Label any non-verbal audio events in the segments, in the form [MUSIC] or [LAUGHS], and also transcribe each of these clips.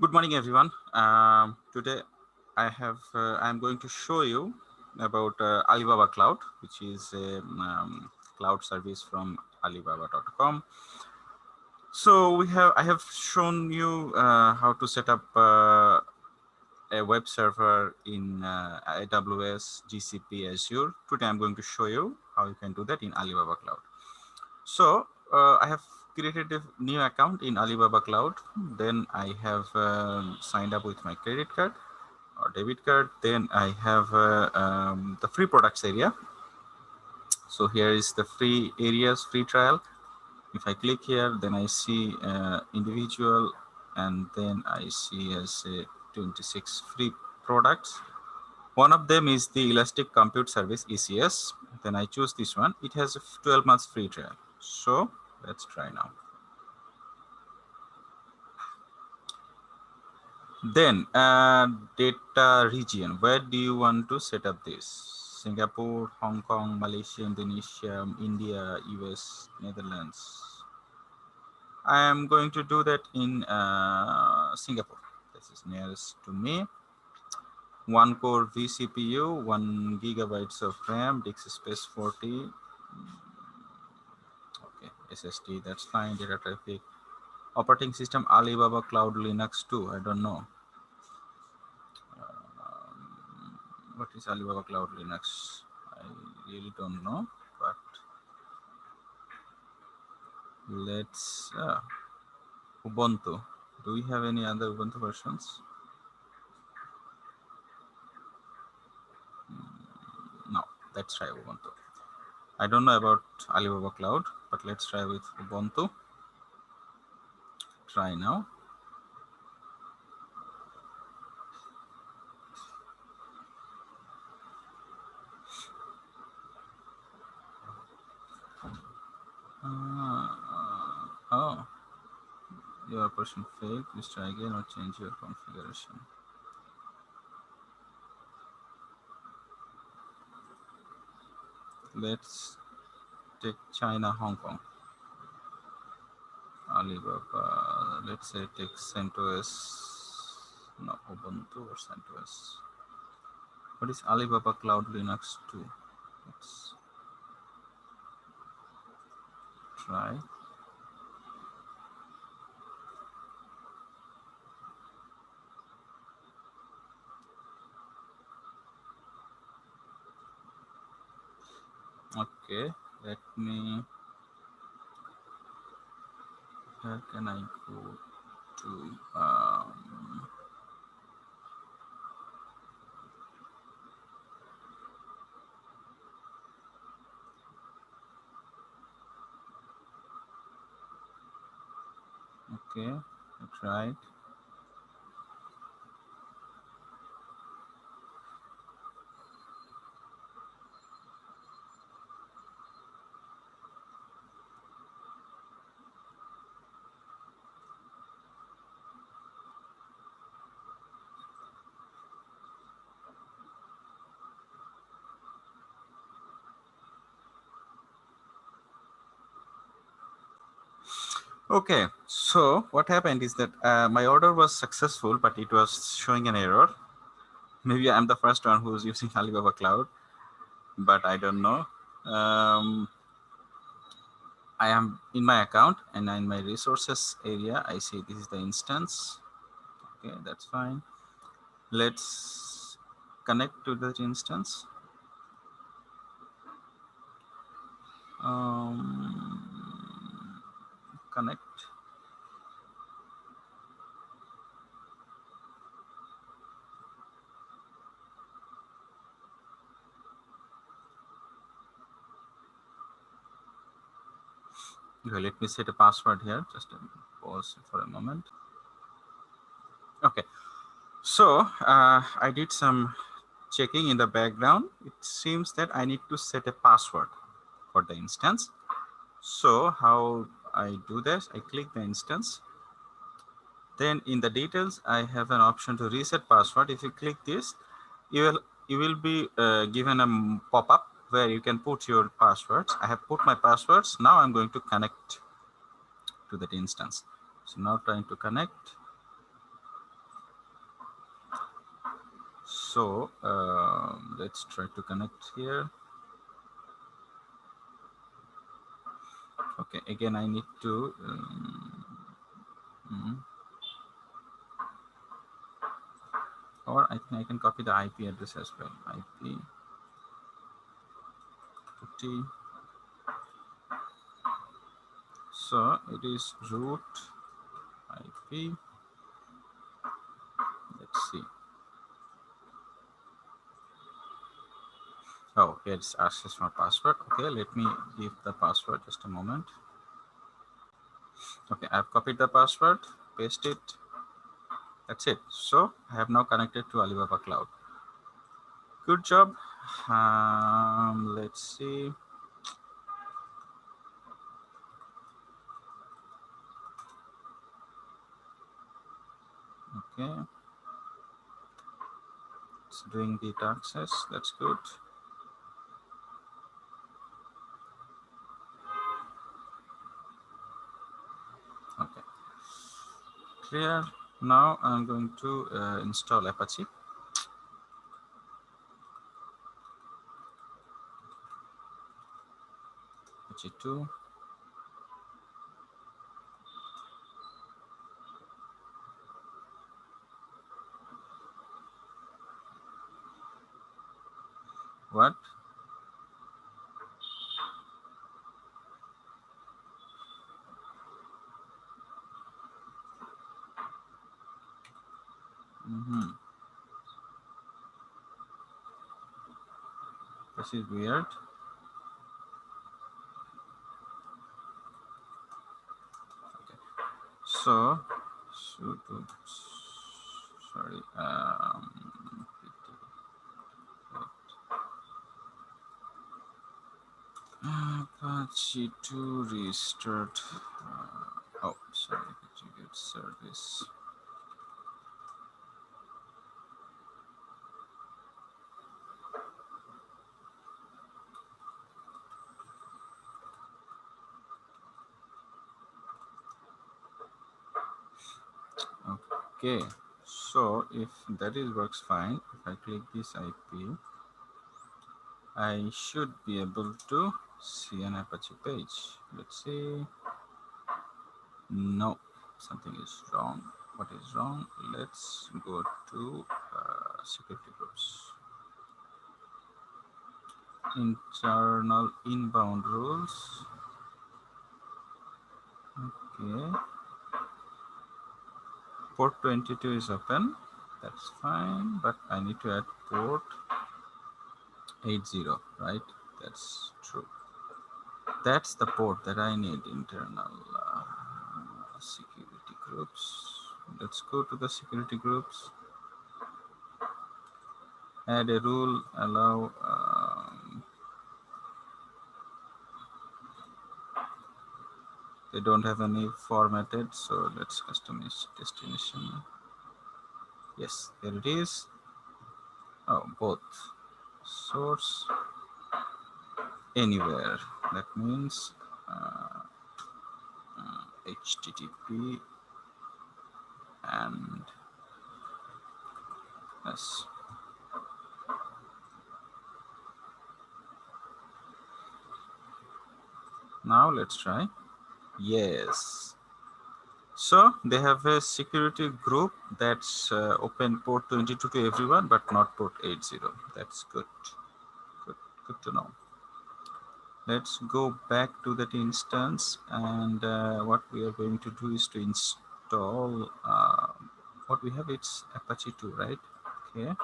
Good morning, everyone. Um, today, I have uh, I'm going to show you about uh, Alibaba Cloud, which is a um, cloud service from Alibaba.com. So we have I have shown you uh, how to set up uh, a web server in uh, AWS, GCP, Azure. Today, I'm going to show you how you can do that in Alibaba Cloud. So uh, I have created a new account in Alibaba Cloud. Then I have uh, signed up with my credit card or debit card. Then I have uh, um, the free products area. So here is the free areas, free trial. If I click here, then I see uh, individual and then I see as a 26 free products. One of them is the Elastic Compute Service ECS. Then I choose this one. It has a 12 months free trial. So let's try now. Then uh, data region, where do you want to set up this? Singapore, Hong Kong, Malaysia, Indonesia, India, US, Netherlands. I am going to do that in uh, Singapore. This is nearest to me. One core vCPU, one gigabytes of RAM, disk space 40, SSD, that's fine, data traffic. Operating system Alibaba Cloud Linux 2, I don't know. Um, what is Alibaba Cloud Linux? I really don't know, but let's, uh, Ubuntu. Do we have any other Ubuntu versions? Hmm, no, let's try Ubuntu. I don't know about Alibaba Cloud, but let's try with Ubuntu. Try now. Uh, oh, your person failed. Please try again or change your configuration. let's take China, Hong Kong. Alibaba, let's say take CentOS, no, Ubuntu or CentOS. What is Alibaba Cloud Linux 2? Let's try. okay let me where can i go to um, okay that's right Okay, so what happened is that uh, my order was successful, but it was showing an error. Maybe I'm the first one who's using [LAUGHS] Alibaba Cloud, but I don't know. Um, I am in my account and in my resources area, I see this is the instance. Okay, that's fine. Let's connect to that instance. Um, connect okay let me set a password here just pause for a moment. Okay. So uh, i did some checking in the background. It seems that i need to set a password for the instance. So how I do this, I click the instance. Then in the details, I have an option to reset password. If you click this, you will you will be uh, given a pop-up where you can put your passwords. I have put my passwords. Now I'm going to connect to that instance. So now trying to connect. So um, let's try to connect here. Okay again i need to um, or I think I can copy the IP address as well. IP T so it is root IP let's see here it's access my password. Okay let me give the password just a moment. Okay I've copied the password paste it that's it. So I have now connected to Alibaba cloud. Good job. Um, let's see. Okay. It's doing the access that's good clear now i'm going to uh, install apache. Apache 2 What? Mm -hmm. This is weird. Okay. So, sudo, sorry, um, Apache to restart. Uh, oh, sorry, get service. Okay, so if that is works fine, if I click this IP, I should be able to see an Apache page. Let's see. No, something is wrong. What is wrong? Let's go to uh, security groups. Internal inbound rules. Okay. Port 22 is open. That's fine, but I need to add port 80, right? That's true that's the port that I need internal uh, security groups. Let's go to the security groups. Add a rule, allow they don't have any formatted, so let's customize destination. Yes, there it is. Oh, both source anywhere that means uh, uh, http and yes now let's try yes. So they have a security group that's uh, open port 22 to everyone but not port 80 that's good. Good good to know. Let's go back to that instance and uh, what we are going to do is to install uh, what we have it's apache 2 right? Okay.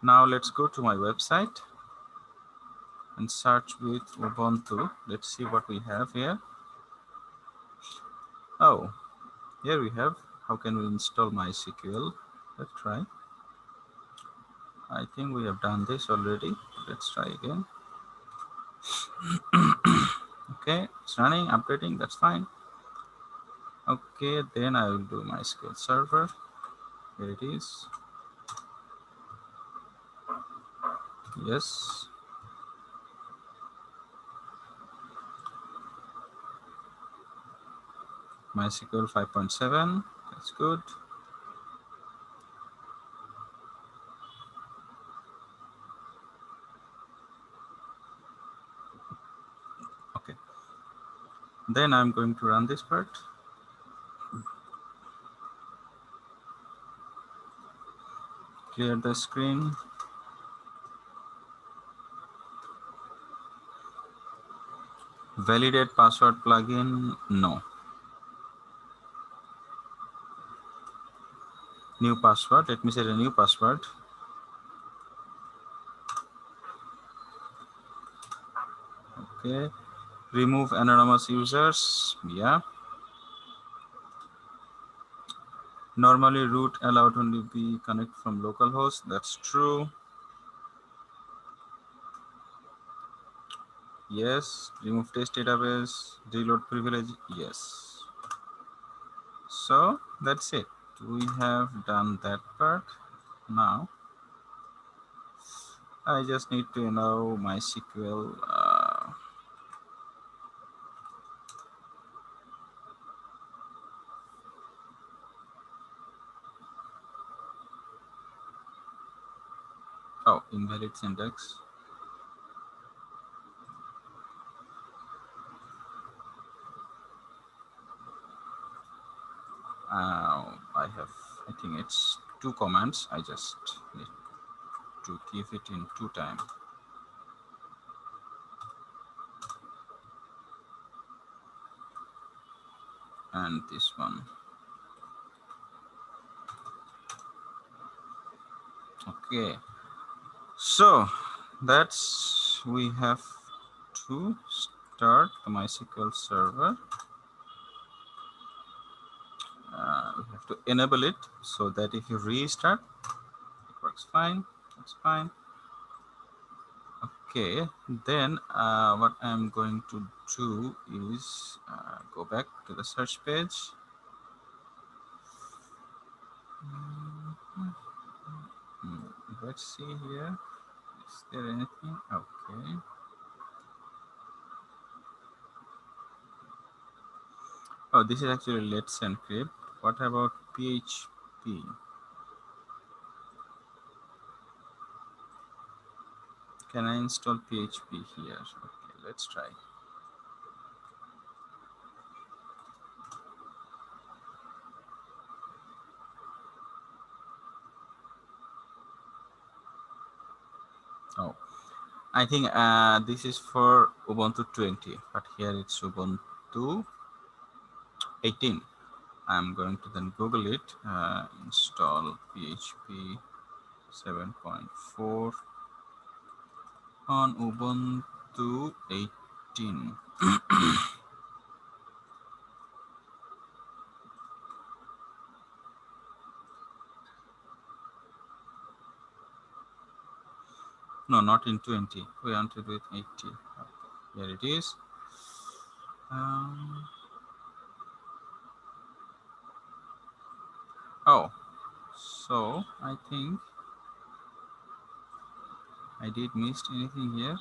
Now let's go to my website and search with ubuntu let's see what we have here oh here we have how can we install mysql let's try I think we have done this already. Let's try again. [COUGHS] okay, it's running, updating, that's fine. Okay, then I will do MySQL server. Here it is. Yes. MySQL 5.7. That's good. Okay. Then I'm going to run this part. Clear the screen. Validate password plugin, no. New password, let me set a new password. Okay, remove anonymous users, yeah. Normally root allowed only be connect from localhost, that's true. Yes, remove test database, reload privilege, yes. So that's it. We have done that part. Now, I just need to know MySQL. Uh, oh, invalid syntax. uh, I have, I think it's two commands. I just need to give it in two time. And this one. Okay. So that's, we have to start the MySQL server. uh, we have to enable it so that if you restart it works fine that's fine. Okay then uh, what I'm going to do is uh, go back to the search page. Let's see here. Is there anything? Okay. Oh this is actually let's encrypt what about PHP? Can I install PHP here? Okay, let's try. Oh, I think uh, this is for Ubuntu 20, but here it's Ubuntu 18. I'm going to then Google it, uh, install PHP 7.4 on Ubuntu 18. [COUGHS] no, not in 20. We want to do it 80. Okay, here it is. Um, Oh, so I think I did missed anything here.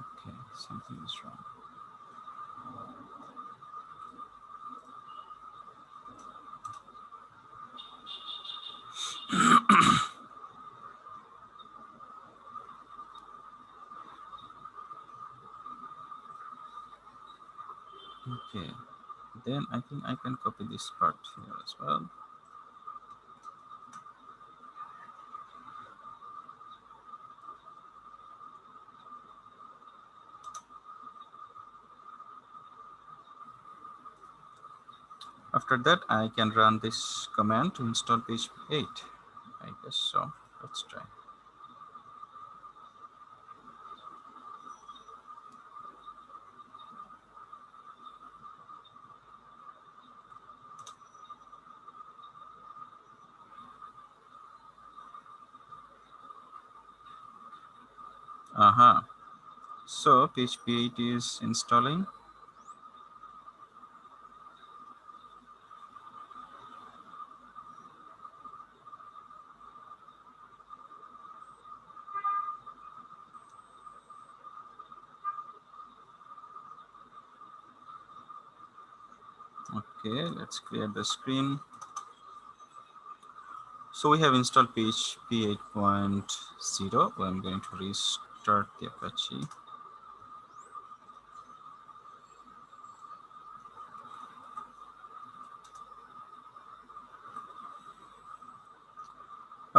Okay, something is wrong. Okay, then I think I can copy this part here as well. After that, I can run this command to install PHP 8. I guess so. Let's try. So PHP 8 is installing. Okay, let's clear the screen. So we have installed PHP 8.0. I'm going to restart the Apache.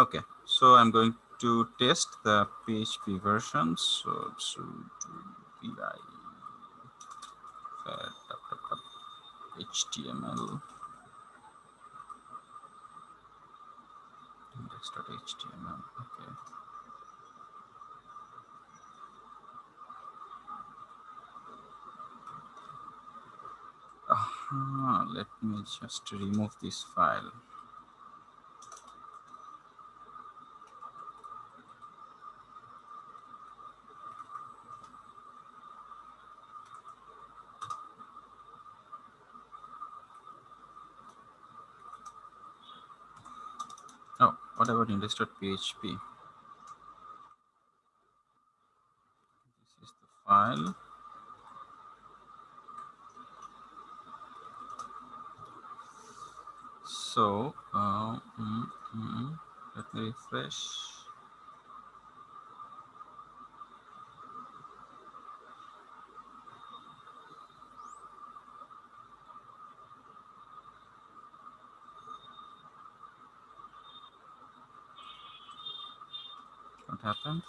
Okay, so I'm going to test the PHP version. So to vi HTML index.html. Okay. Uh -huh. Let me just remove this file. About index.php this is the file. So uh, mm, mm, let me refresh happened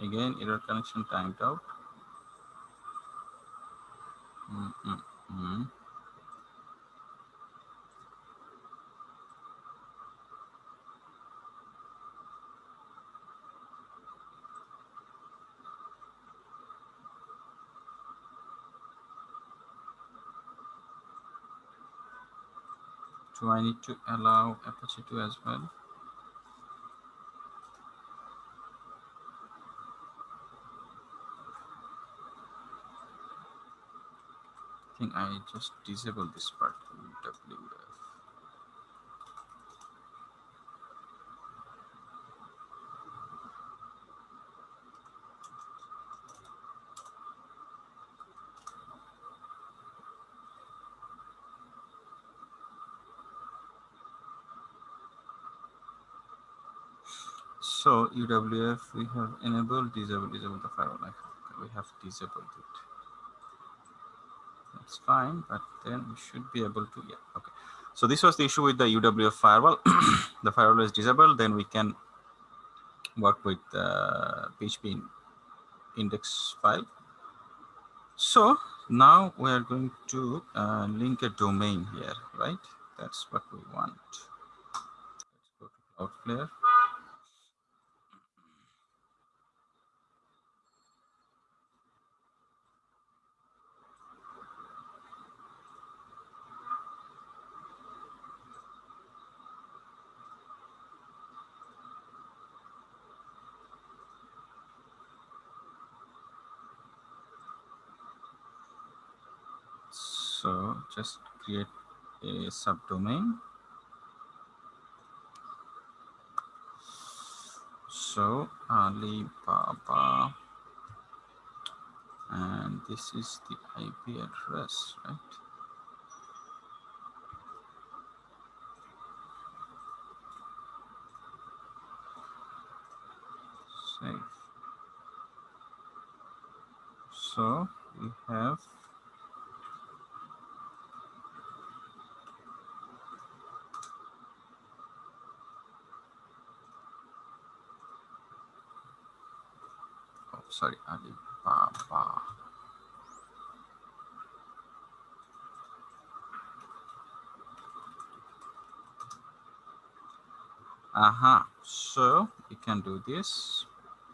again error connection timed out mm -mm -mm. I need to allow Apache 2 as well? I think I just disable this part So UFW, we have enabled, disabled, disabled the firewall. Like we have disabled it. That's fine, but then we should be able to, yeah, okay. So this was the issue with the UFW firewall. [COUGHS] the firewall is disabled, then we can work with the PHP index file. So now we are going to uh, link a domain here, right? That's what we want. Let's go to Cloudflare. So just create a subdomain. So Alibaba, and this is the IP address, right? Save. So we have sorry, Alibaba. Aha, uh -huh. so we can do this.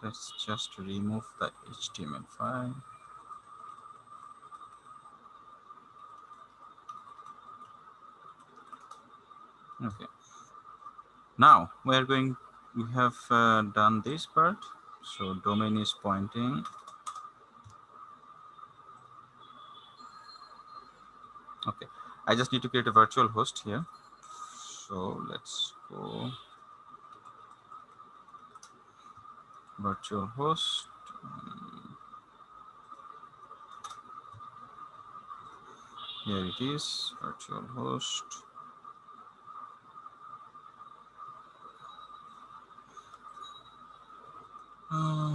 Let's just remove the HTML file. Okay. Now we are going, we have uh, done this part so domain is pointing. Okay. I just need to create a virtual host here. So let's go. Virtual host. Here it is, virtual host. Uh,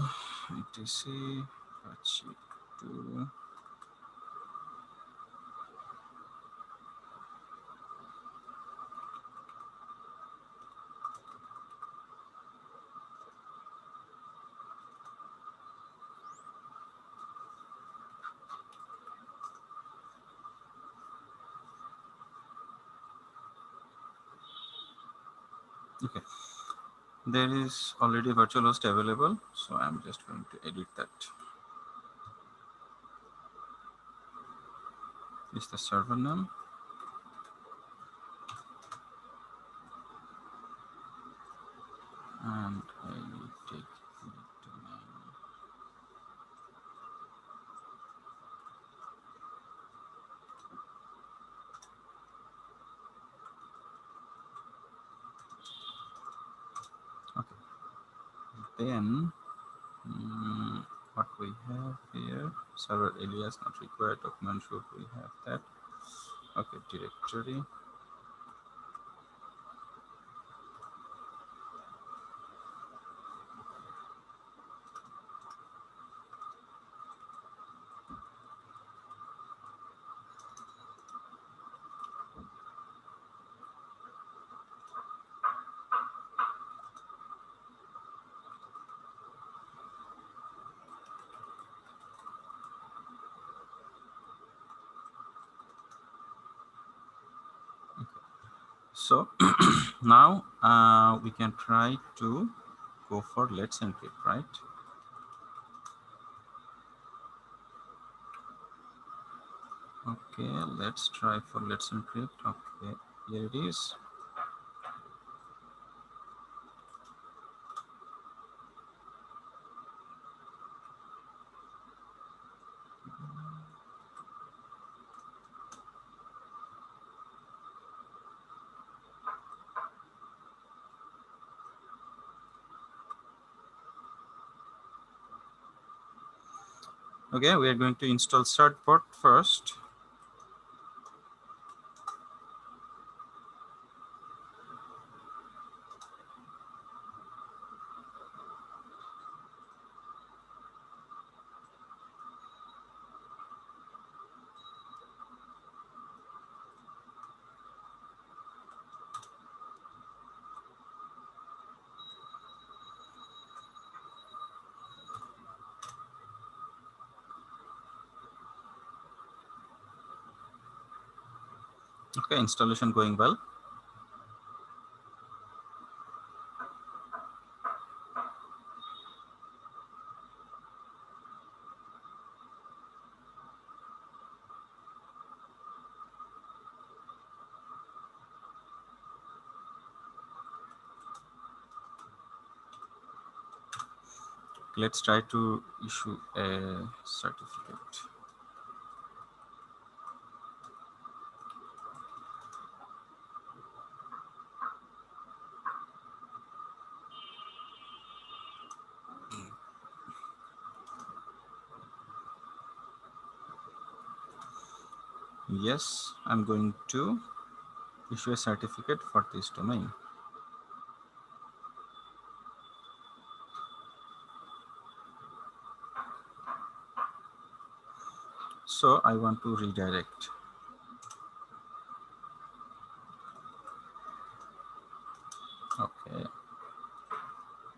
etc Apache 2. Okay, there is already virtual host available, so I'm just going to edit that. Is the server name. And I take the domain. Okay. Then mm, what we have here, server alias not required, document should we have that. Okay, directory. So [CLEARS THROAT] now uh, we can try to go for let's encrypt, right? Okay, let's try for let's encrypt. Okay, here it is. Okay, we are going to install certbot first. Okay, installation going well. Let's try to issue a certificate. Yes, I'm going to issue a certificate for this domain. So I want to redirect. Okay.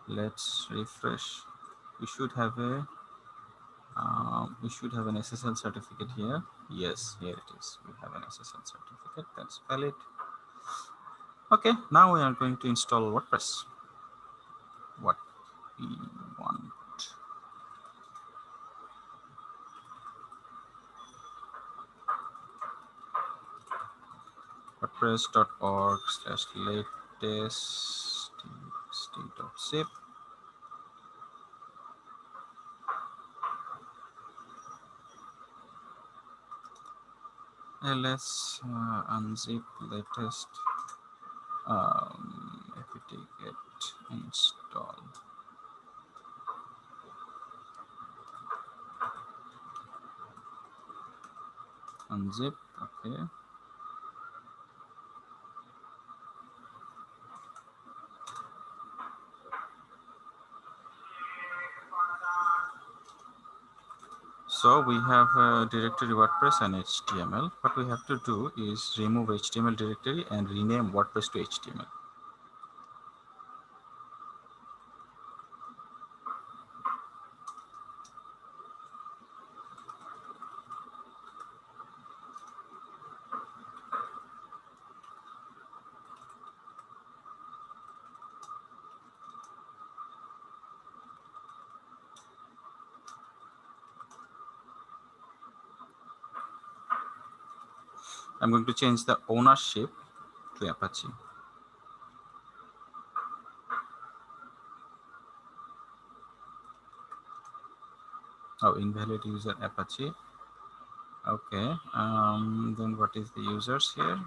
Let's refresh. We should have a um, we should have an SSL certificate here. Yes, here it is. We have an SSL certificate that's valid. Okay, now we are going to install WordPress. What we want. WordPress.org slash latest state of zip ls let's uh, unzip latest um, apt-get install. Unzip, okay. So we have a directory WordPress and HTML. What we have to do is remove HTML directory and rename WordPress to HTML. I'm going to change the ownership to Apache. Oh, invalid user Apache. Okay, um, then what is the users here?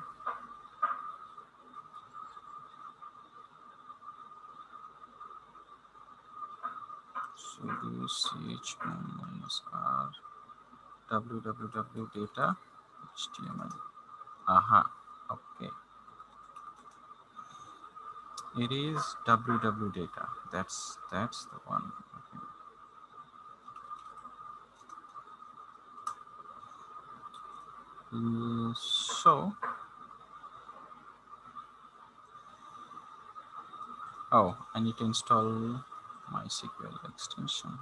sudo chown minus r www data html Aha. Okay. It is www data. That's that's the one. Okay. Uh, so. Oh, I need to install MySQL extension.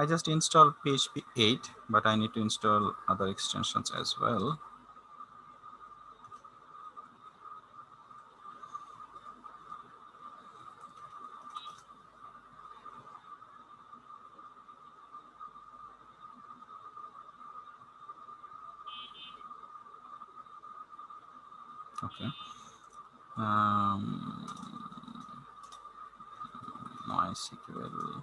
I just installed PHP 8, but I need to install other extensions as well. Okay. Um, MySQL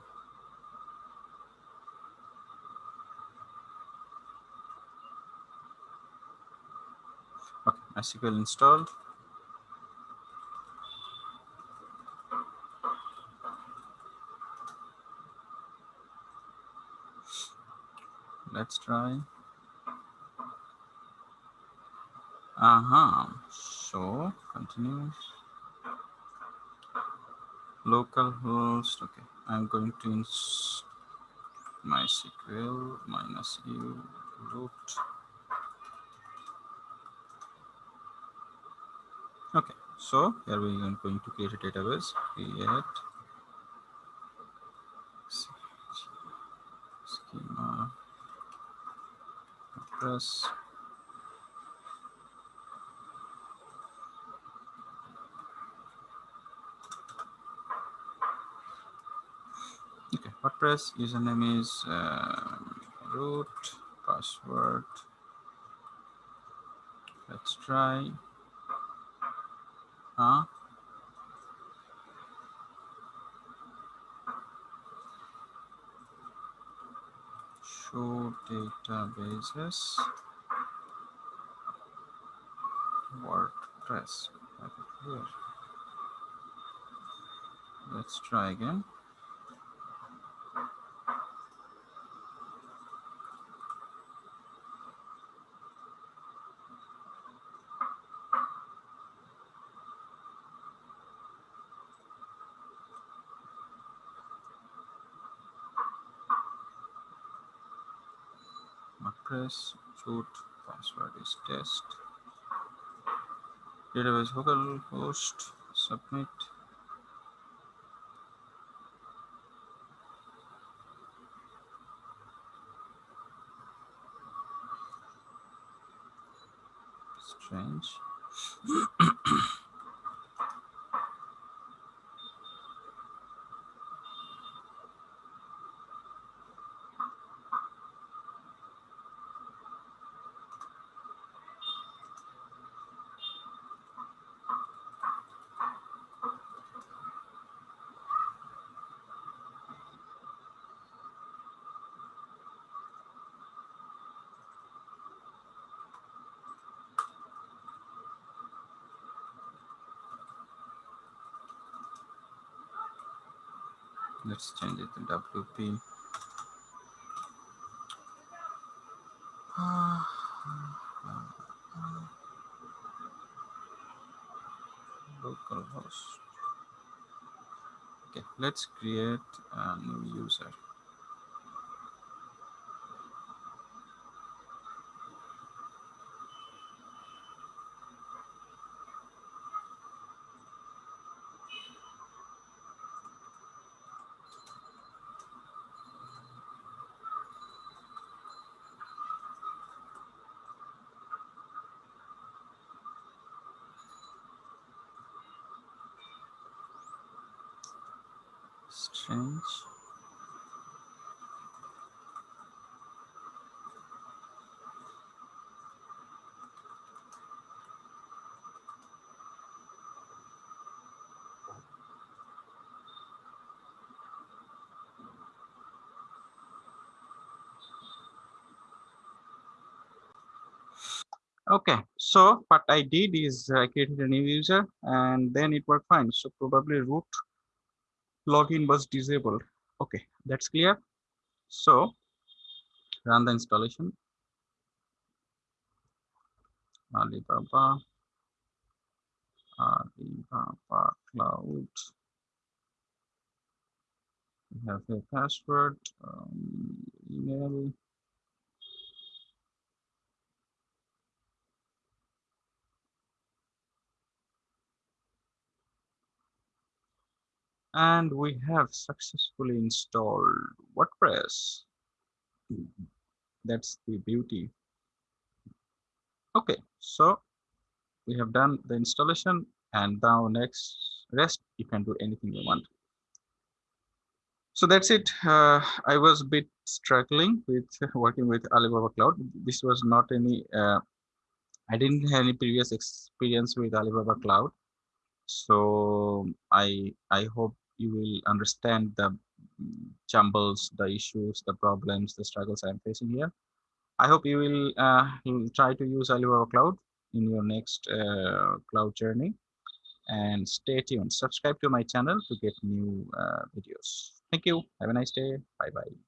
MySQL installed. Let's try. Uh-huh. So continue. Localhost. Okay. I'm going to ins MySQL minus u root Okay, so here we are going to create a database. Create. Schema. Press okay WordPress username is uh, root password. Let's try Huh? Show databases. WordPress. Let's try again. Press root password is test. Database host submit let's change it to WP. [SIGHS] localhost. Okay, let's create a new user. Strange okay so what i did is i created a new user and then it worked fine. So probably root login was disabled. Okay that's clear. So run the installation. Alibaba alibaba cloud. We have a password um, email and we have successfully installed WordPress. That's the beauty. Okay, so we have done the installation and now next rest you can do anything you want. So that's it. Uh, I was a bit struggling with [LAUGHS] working with Alibaba Cloud. This was not any, uh, I didn't have any previous experience with Alibaba Cloud. So I I hope you will understand the jumbles, the issues, the problems, the struggles I'm facing here. I hope you will uh, try to use Alibaba Cloud in your next uh, cloud journey. And stay tuned. Subscribe to my channel to get new uh, videos. Thank you. Have a nice day. Bye-bye.